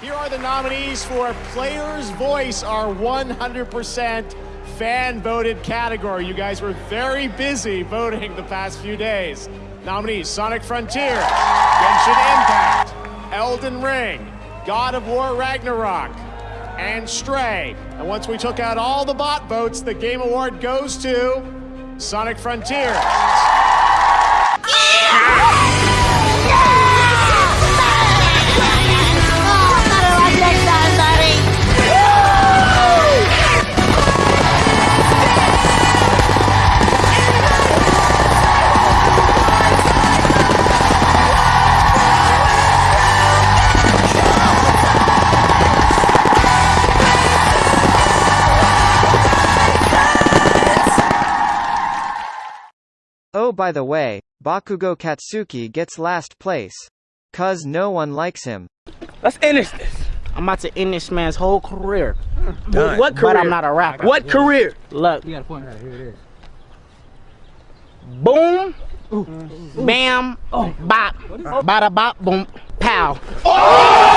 Here are the nominees for Player's Voice, our 100% fan voted category. You guys were very busy voting the past few days. Nominees Sonic Frontier, Genshin Impact, Elden Ring, God of War Ragnarok, and Stray. And once we took out all the bot votes, the Game Award goes to Sonic Frontier. Oh by the way, Bakugo Katsuki gets last place. Cause no one likes him. Let's end this. I'm about to end this man's whole career. Done. What career? But I'm not a rapper. What career? Look. You got a point. Here it is. Boom. Bam. Bop. Bada bop. Boom. Pow. Oh!